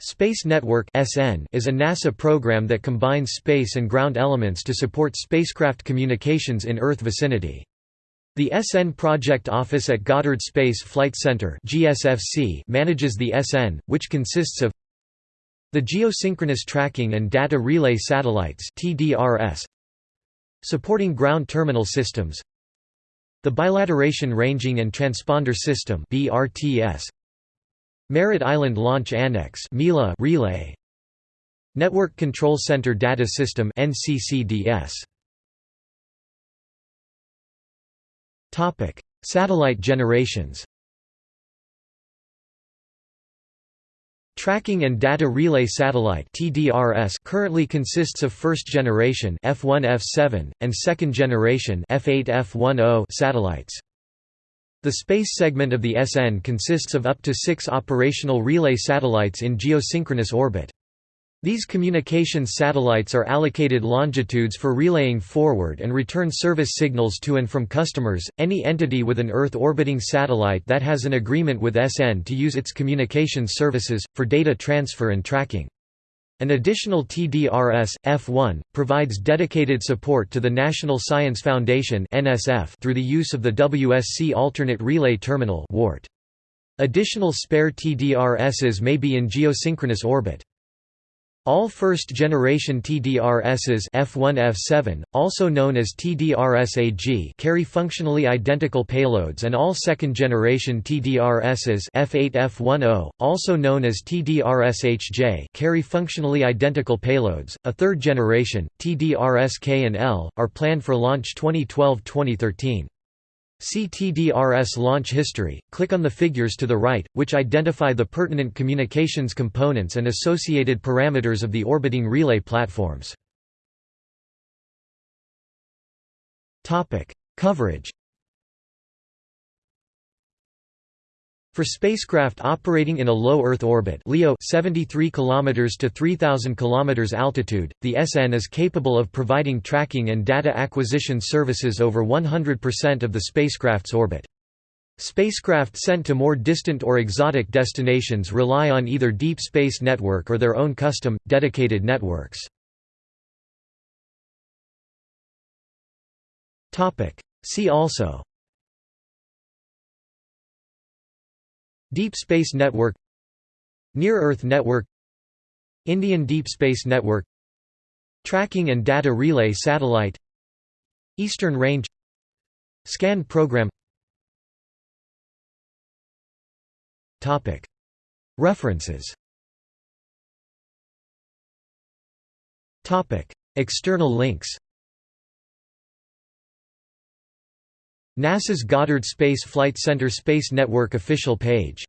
Space Network (SN) is a NASA program that combines space and ground elements to support spacecraft communications in Earth vicinity. The SN Project Office at Goddard Space Flight Center (GSFC) manages the SN, which consists of the Geosynchronous Tracking and Data Relay Satellites (TDRS), supporting ground terminal systems, the Bilateration Ranging and Transponder System (BRTS), Merritt Island Launch Annex MILA relay. Network Control Center Data System NCCDS Topic Satellite generations. Tracking and Data Relay Satellite (TDRS) currently consists of first generation F1 F7 and second generation F8 F10 satellites. The space segment of the SN consists of up to six operational relay satellites in geosynchronous orbit. These communications satellites are allocated longitudes for relaying forward and return service signals to and from customers, any entity with an Earth orbiting satellite that has an agreement with SN to use its communications services, for data transfer and tracking. An additional TDRS, F1, provides dedicated support to the National Science Foundation through the use of the WSC Alternate Relay Terminal Additional spare TDRSs may be in geosynchronous orbit. All first-generation TDRSs F1F7, also known as TDRS-AG carry functionally identical payloads and all second-generation TDRSs F8F10, also known as TDRS-HJ carry functionally identical payloads. A third generation, TDRS-K and L, are planned for launch 2012-2013. See TDRS launch history, click on the figures to the right, which identify the pertinent communications components and associated parameters of the orbiting relay platforms. Coverage For spacecraft operating in a low Earth orbit LEO 73 km to 3000 km altitude, the SN is capable of providing tracking and data acquisition services over 100% of the spacecraft's orbit. Spacecraft sent to more distant or exotic destinations rely on either Deep Space Network or their own custom, dedicated networks. See also Deep Space Network Near-Earth Network Indian Deep Space Network Tracking and Data Relay Satellite Eastern Range SCaN Program. References. External links NASA's Goddard Space Flight Center Space Network official page